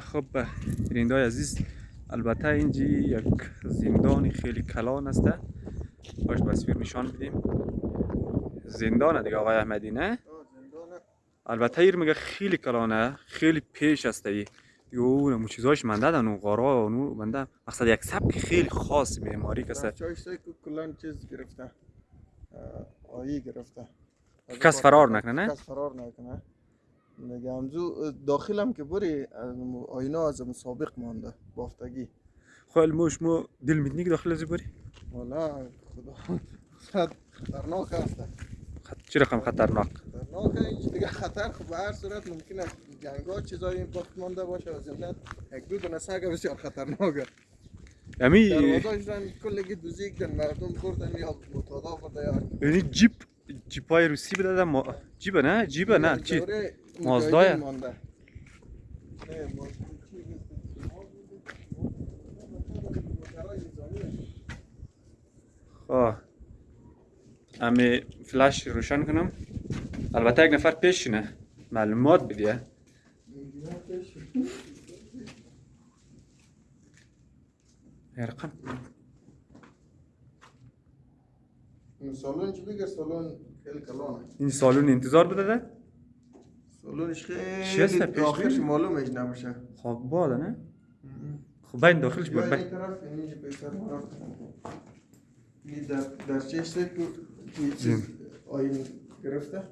خب بیننده عزیز البته اینجی یک زندان خیلی کلان است. باش تصویر نشان بدیم. زندان دیگه آقای احمدی نه؟ البته ایر میگه خیلی کلانه خیلی پیش است. ای دیگه اون چیزاش منده دن و غارا و منده. مقصد یک سبک خیلی خاص معماری کسه چایش کلان چیز گرفته. آیی گرفته. کس فرار نکنه نه؟ کس فرار نکنه. دیگه همزو داخلم که بری آینه از مسابق مانده بافتگی. خیلی خب، موش مو دل میدنی که داخل ازی بری؟ والا خدا. خطرناک است چی رقم خطرناک؟ خطرناک اینج دیگه خطر. خب به هر صورت ممکنه جنگا چیزایی این وقت مانده باشه و زمینت یک دو دونه سگ بسیار خطرناکه یعنی دروازه‌اش رن کلگی دوزیک دن مردم بردن یا متادا برده یا یعنی جیپ جیپای روسی بده ما جیب نه؟ جیب نه؟ چی؟ مازدای خب. امی فلش روشن کنم. البته یک نفر پیشینه معلومات بدیه رقم. سالون چی بگر سالون خیلی کلانه. این سالون انتظار بده سالونش هست خیلی آخرش بینی؟ معلومش نمیشه خب باده نه؟ خب بین داخلش بر این طرف اینجا مرا این در در چشت تو آین گرفته.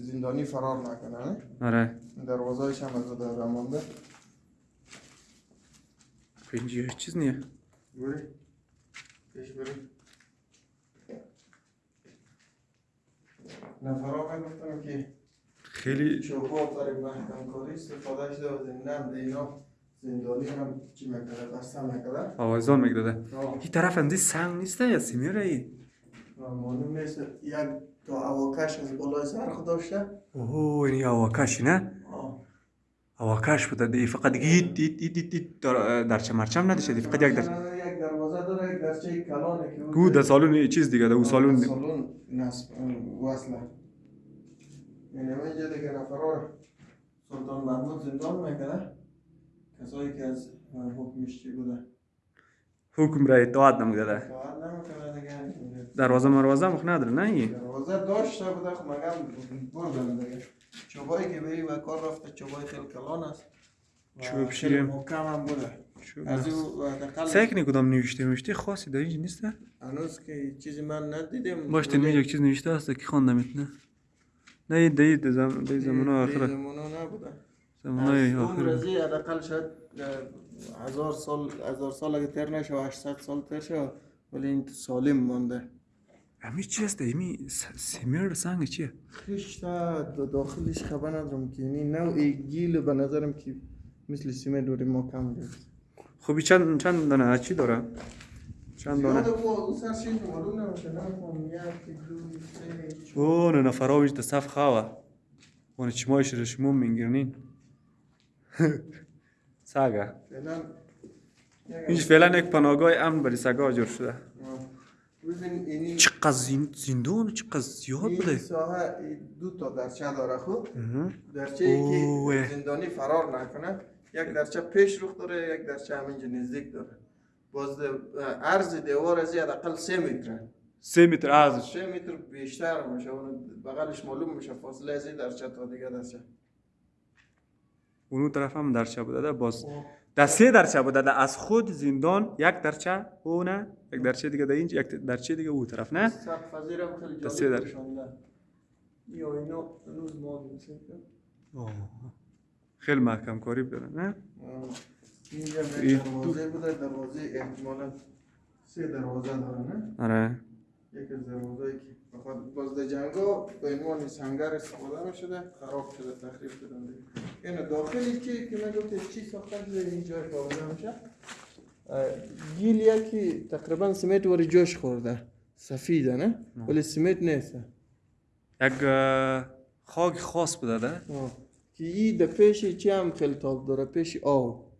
زندانی فرار نکنه نه؟ آره. دروازه‌اش هم از در مانده اینجا هیچ چیز نیه. بری پیش بری نفرها گفتم که خیلی چوبا برای محکم کاری استفاده شده و ده اینا زندانی هم چی می‌کرده بسته می‌کرده آوازان میگداده این طرف اندی سنگ نیسته یا سیمیره ای؟ معلوم نیست یک تا اواکش از بالای سرخ داشته. اوه این آواکشی نه؟ آه. آواکش بوده دی فقط ایت ایت ایت ایت در درچه مرچم نداشته فقط یک در یک دروازه داره یک درچه کلانه که گو در سالون چیز دیگه در او سالون سالون نصب وصله. اینجا دیگه نفرها سلطان محمود زندان می‌کنه کسایی که از حکمش چی بوده حکم را اطاعت نموده اطاعت نمی‌کنه دیگه دروازه مروازه مخ نداره نه ای دروازه داشته بوده خب مگم بردن دیگه چوبایی که این و کار رفته چوبای خیلی کلان است چوب شیرم. محکم هم بوده از او سکنی کدام نوشته نوشته خاصی در اینجا نیسته هنوز که چیزی من ندیدم باش تنمی یک چیز نوشته است که خواندم نه نه این دی دی زم دی زمان آخره. زمانه نبوده. زمان از اون آخره. رزی حداقل شاید هزار سال هزار سال اگه تر نشه و 800 سال تر شه ولی این سالم مانده امی چی است ایمی سیمیر سنگ چیه؟ خشت داخلش خبر ندارم که. یعنی نوع گیل به نظرم که مثل سیمه دوری ما کم گرفت خب چند چند دانه؟ چی داره؟ چند دانه؟ او نه نفراویش ده صف خواهد. اون چمایش رشمون منگرنین ساگا اینج فعلا یک پناهگاه امن برای سگا جور شده. اینی چقدر زندون؟ چقدر زیاد این بوده. ساحه ای دو تا درچه داره خوب مهم. درچه ای. که زندانی فرار نکنه یک درچه پیش رخ داره یک درچه همینجا نزدیک داره. باز عرض دیوار از حداقل سه متره. سه متر از سه متر بیشتر میشه اون بغلش معلوم میشه فاصله از درچه تا دیگه درچه اون طرف هم درچه بوده ده باز در سه درچه بوده ده از خود زندان یک درچه او نه یک درچه دیگه ده اینج یک درچه دیگه او طرف نه. دسته جالب در. یا اینا هنوز ما. خیلی محکم کاری داره نه؟ اینجا این دروازه بوده دروازه احتمالا سه دروازه داره نه؟ آره. یک از دروازه که بخاطر باز در جنگا به عنوان سنگر استفاده می شده خراب شده تخریب شده. این داخلی که که من گفت چی ساخته شده اینجا کاملا میشه گیل یکی تقریبا سمت وری جوش خورده. سفیده نه؟ ولی سمت نیست. یک خاک خاص بوده ده. که ای در پیش چی هم خیلی تاب داره؟ پیش آو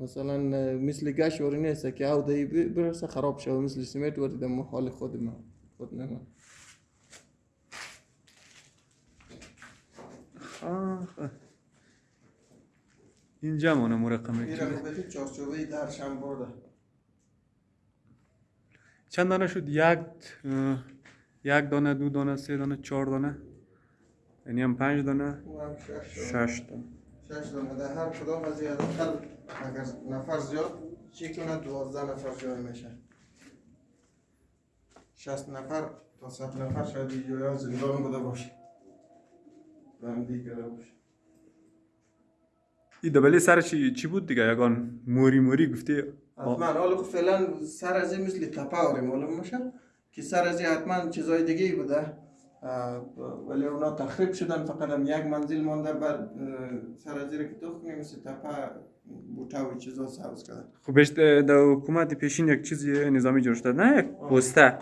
مثلا مثل گش وری نیست که آو دی ب- برسه خراب شده مثل سمت وری در حال خود ما خود آه. اینجا مونه مرقمه. این رو بهت چارچوبه درش هم برده؟ چند دانه شد؟ یک یک دانه دو دانه سه دانه چهار دانه. یعنی هم پنج دانه. او هم شش دانه. شش دانه. در هر کدام از این اگر نفر زیاد؟ چی کنه دوازده نفر جای میشه شست نفر تا صد نفر شاید جای زندان بوده باشه. بندی کرده باشه. این دبلی سر چی, چی بود دیگه؟ یگان موری موری گفتی؟ حتما حالا فعلا سر از مثل تپه آره معلوم میشه که سر از حتما چیزای دیگه ای بوده. ولی اونا تخریب شدن فقط هم یک منزل مانده بعد اه، سر رو که کنی مثل تپه بوته و چیزا سبز کردن. خوبش در حکومت پیشین یک چیزی نظامی جور شده نه یک پسته.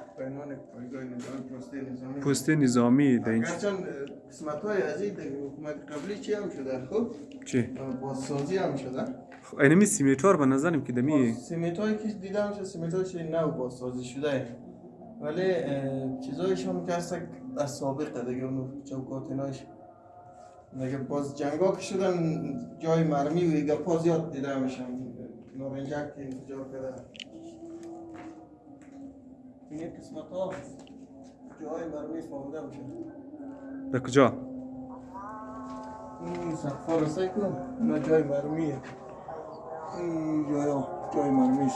پایگاه نظامی پسته نظامی. در این هرچند قسمت های از این حکومت قبلی چی هم شده؟ خب چی؟ بازسازی هم شده. خب اینمی سیمیتوار به نظرم که دمی سیمنت هایی که دیدم شد سیمنت هایش نو بازسازی شده؟ ولی چیزایش هم که هست از سابقه دیگه اونو چوکات ایناش. دیگه باز جنگا که شدن جای مرمی و ایگه پا زیاد دیده میشم نارنجک که انفجار کرده. این قسمت ها جای مرمی فهمیده میشه. در کجا؟ این سقفا رسای کن اینا جای مرمیه. این جای جای مرمیش.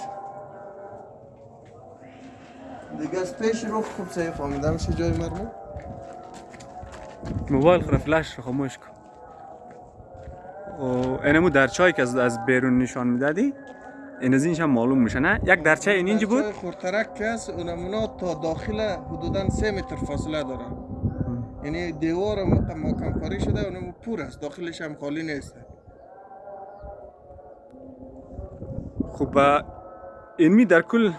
دیگه از پیش رو خوب سعی فهمیده میشه جای مرمی موبایل خود فلش رو خاموش کن. و اینمو درچایی که از, از بیرون نشان می‌دادی این از اینش هم معلوم میشه نه؟ یک درچه این اینجا بود؟ خورترک که هست اونمونا تا داخل حدودا سه متر فاصله داره. یعنی دیوار محکم کاری شده اونم پور است داخلش هم خالی نیست. خب با اینمی در کل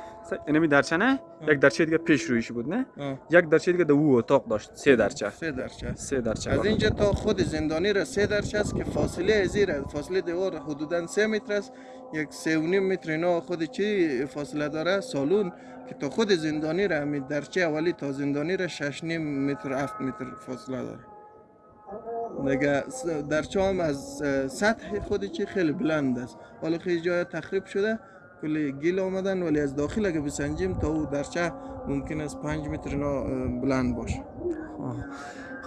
اینمی درچه نه؟ یک درچه دیگه پیش رویش بود نه. یک درچه دیگه در او اتاق داشت سه درچه. سه درچه. سه درچه. از. اینجا تا خود زندانی را سه درچه است که فاصله زیر است فاصله دیوار حدودا سه متر است. یک سه و نیم متر اینا خود چی فاصله داره؟ سالون که تا خود زندانی را همین درچه اولی تا زندانی را شش نیم متر هفت متر فاصله داره. دیگه س- درچه هم از سطح خود چی خیلی بلند است. حالا خیلی جای تخریب شده. کلی گیل آمدن ولی از داخل اگه بسنجیم تا او درچه ممکن است پنج متر اینا بلند باشه.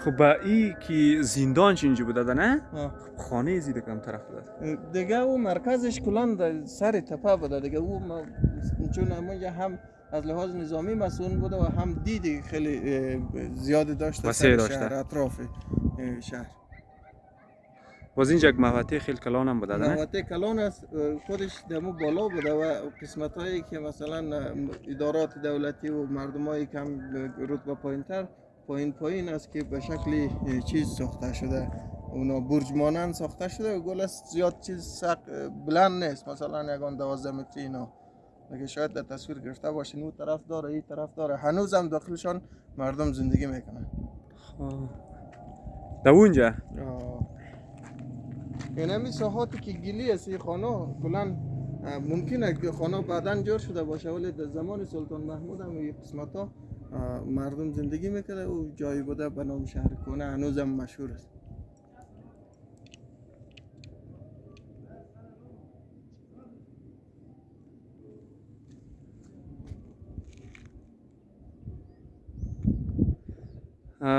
خب ای که زندانش اینجا بوده نه آه. خانه زیده کم طرف داد دیگه او مرکزش کلان در سر تپه بوده دیگه او چون همونجا هم از لحاظ نظامی مسئول بوده و هم دیدی خیلی زیاد داشته سر داشته. شهر اطراف شهر باز اینجا یک محوطه خیلی کلان هم بوده محوطه کلان است خودش دمو بالا بوده و قسمت هایی که مثلا ادارات دولتی و مردم هایی که هم رتبه پایین تر پایین پایین است که به شکل اه، چیز ساخته شده. اونا برج مانند ساخته شده و گل است زیاد چیز سق بلند نیست. مثلا یگان دوازده متری اینا. اگه شاید در تصویر گرفته باشین اون طرف داره این طرف داره هنوز هم داخلشان مردم زندگی می‌کنن. خب. در اونجا؟ این همی ساحاتی که گلی است این خانه کلا ممکنه که خانه بعدا جور شده باشه ولی در زمان سلطان محمود هم این قسمت ها مردم زندگی می‌کرده و جایی بوده به نام شهر کنه هنوز هم مشهور است.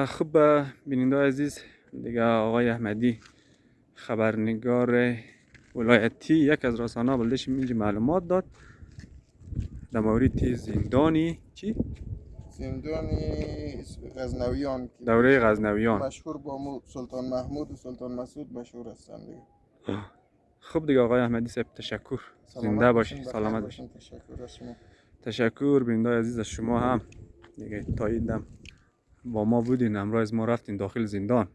خب بیننده عزیز دیگه آقای احمدی خبرنگار ولایتی یک از رسانه بلدش اینجا معلومات داد. در مورد زندانی چی؟ زندانی غزنویان دوره غزنویان. مشهور با سلطان محمود و سلطان مسعود مشهور هستند دیگه. خب دیگه آقای احمدی صاحب تشکر. زنده باشین، سلامت باشین. باشی تشکر از شما. تشکر بیننده عزیز از شما هم. دیگه تا این دم با ما بودین. امروز ما رفتیم داخل زندان.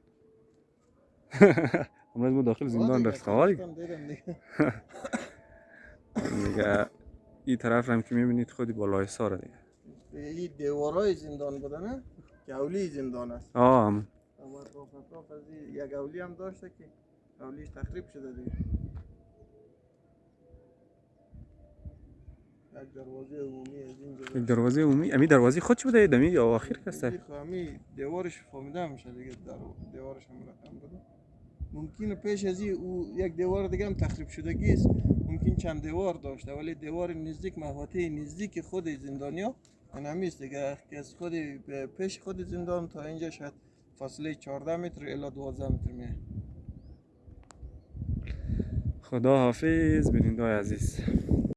امروز ما داخل زندان خواستم دیدم دیگه. این طرف هم که می‌بینید خودی بالای ساره دیگه. این دیوارای زندان بوده نه؟ گولی زندان است. آه این یک گولی هم داشته که گولیش تخریب شده دیگه. یک دروازه عمومی از اینجا یک دروازه عمومی؟ امی دروازه خودش بوده؟ دمی یا آخر کسته؟ دیوارش فهمیده میشه دیگه دیوارش هم رقم بوده ممکنه پیش از او یک دیوار دیگه هم تخریب شدگی است ممکن چند دیوار داشته ولی دیوار نزدیک محوطه نزدیک خود زندانیا این همیست دیگه. که از خود پیش خود زندان تا اینجا شاید فاصله 14 متر الا 12 متر میه. خدا حافظ بیننده عزیز.